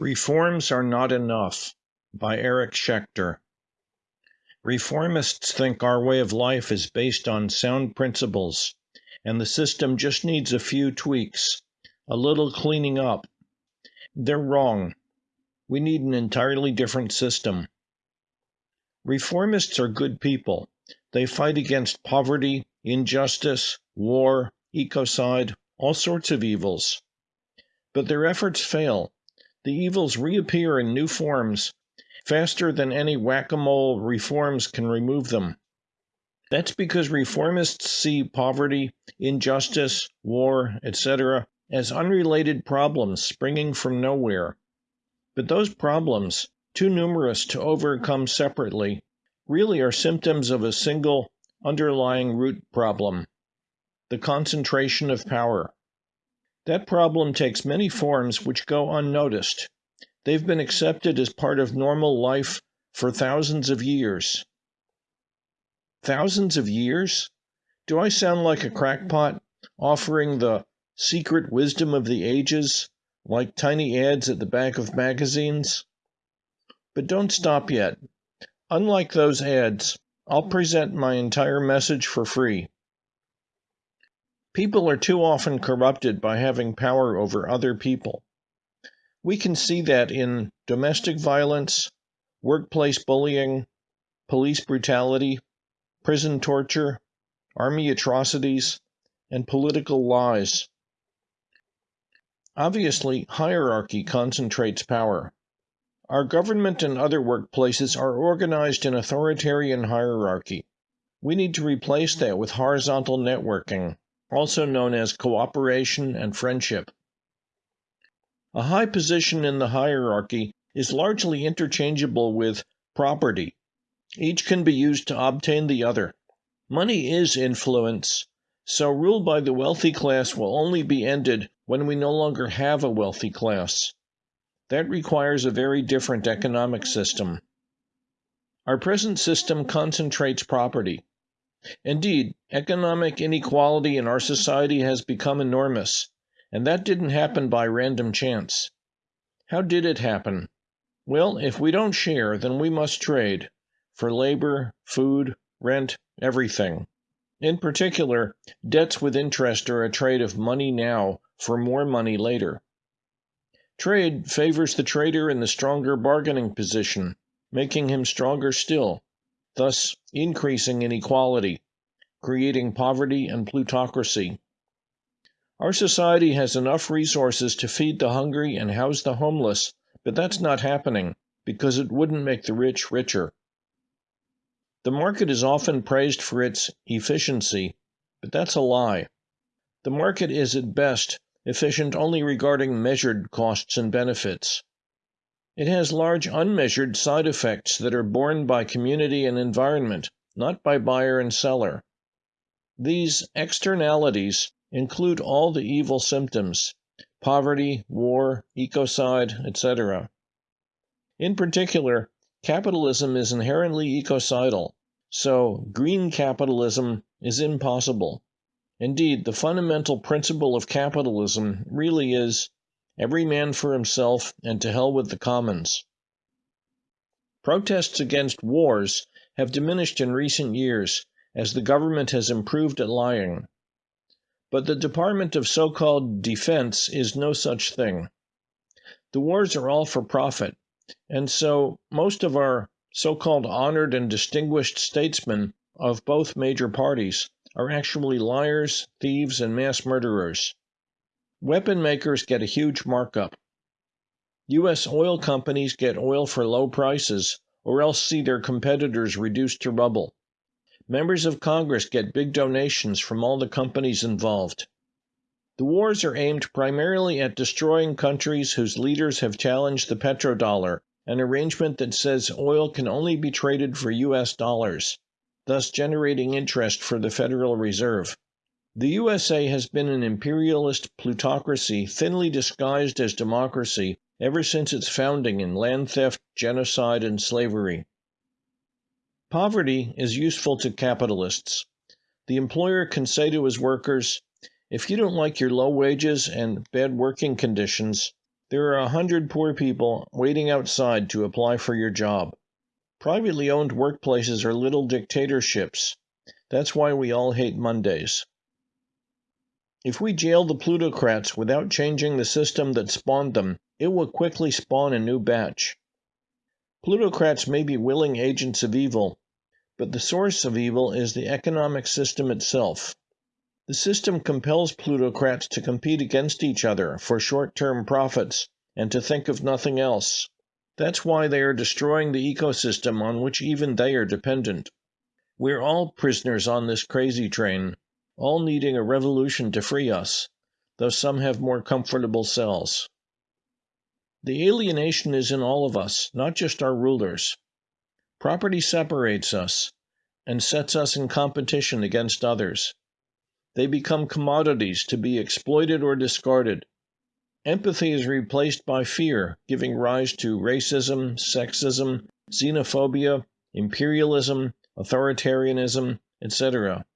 Reforms Are Not Enough by Eric Schechter. Reformists think our way of life is based on sound principles, and the system just needs a few tweaks, a little cleaning up. They're wrong. We need an entirely different system. Reformists are good people. They fight against poverty, injustice, war, ecocide, all sorts of evils. But their efforts fail the evils reappear in new forms faster than any whack a mole reforms can remove them. That's because reformists see poverty, injustice, war, etc., as unrelated problems springing from nowhere. But those problems, too numerous to overcome separately, really are symptoms of a single underlying root problem the concentration of power. That problem takes many forms which go unnoticed. They've been accepted as part of normal life for thousands of years. Thousands of years? Do I sound like a crackpot offering the secret wisdom of the ages, like tiny ads at the back of magazines? But don't stop yet. Unlike those ads, I'll present my entire message for free. People are too often corrupted by having power over other people. We can see that in domestic violence, workplace bullying, police brutality, prison torture, army atrocities, and political lies. Obviously, hierarchy concentrates power. Our government and other workplaces are organized in authoritarian hierarchy. We need to replace that with horizontal networking also known as cooperation and friendship. A high position in the hierarchy is largely interchangeable with property. Each can be used to obtain the other. Money is influence, so rule by the wealthy class will only be ended when we no longer have a wealthy class. That requires a very different economic system. Our present system concentrates property. Indeed, economic inequality in our society has become enormous, and that didn't happen by random chance. How did it happen? Well, if we don't share, then we must trade for labor, food, rent, everything. In particular, debts with interest are a trade of money now for more money later. Trade favors the trader in the stronger bargaining position, making him stronger still thus increasing inequality, creating poverty and plutocracy. Our society has enough resources to feed the hungry and house the homeless, but that's not happening because it wouldn't make the rich richer. The market is often praised for its efficiency, but that's a lie. The market is at best efficient only regarding measured costs and benefits. It has large unmeasured side effects that are borne by community and environment, not by buyer and seller. These externalities include all the evil symptoms poverty, war, ecocide, etc. In particular, capitalism is inherently ecocidal, so green capitalism is impossible. Indeed, the fundamental principle of capitalism really is every man for himself, and to hell with the commons. Protests against wars have diminished in recent years as the government has improved at lying. But the Department of so called Defense is no such thing. The wars are all for profit, and so most of our so called honored and distinguished statesmen of both major parties are actually liars, thieves, and mass murderers. Weapon makers get a huge markup. U.S. oil companies get oil for low prices or else see their competitors reduced to rubble. Members of Congress get big donations from all the companies involved. The wars are aimed primarily at destroying countries whose leaders have challenged the petrodollar, an arrangement that says oil can only be traded for U.S. dollars, thus generating interest for the Federal Reserve. The USA has been an imperialist plutocracy thinly disguised as democracy ever since its founding in land theft, genocide, and slavery. Poverty is useful to capitalists. The employer can say to his workers, if you don't like your low wages and bad working conditions, There are a hundred poor people waiting outside to apply for your job. Privately owned workplaces are little dictatorships. That's why we all hate Mondays. If we jail the plutocrats without changing the system that spawned them, it will quickly spawn a new batch. Plutocrats may be willing agents of evil, but the source of evil is the economic system itself. The system compels plutocrats to compete against each other for short term profits and to think of nothing else. That's why they are destroying the ecosystem on which even they are dependent. We're all prisoners on this crazy train, all needing a revolution to free us, though some have more comfortable cells. The alienation is in all of us, not just our rulers. Property separates us and sets us in competition against others. They become commodities to be exploited or discarded. Empathy is replaced by fear, giving rise to racism, sexism, xenophobia, imperialism, authoritarianism, etc.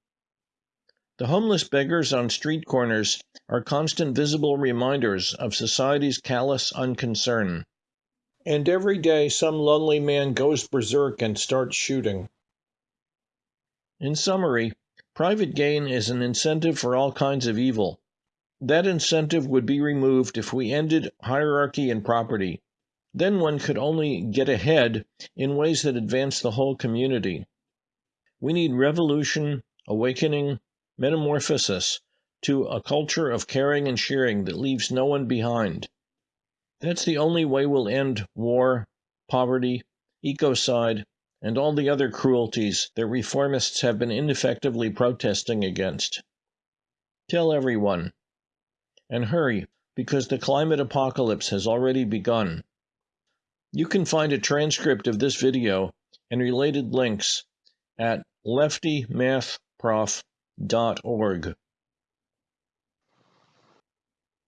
The homeless beggars on street corners are constant visible reminders of society's callous unconcern. And every day some lonely man goes berserk and starts shooting. In summary, Private gain is an incentive for all kinds of evil. That incentive would be removed if we ended hierarchy in property. Then one could only get ahead in ways that advance the whole community. We need revolution, awakening, metamorphosis to a culture of caring and sharing that leaves no one behind. That's the only way we'll end war, poverty, ecocide, and all the other cruelties that reformists have been ineffectively protesting against. Tell everyone. And hurry, because the climate apocalypse has already begun. You can find a transcript of this video and related links at leftymathprof.org.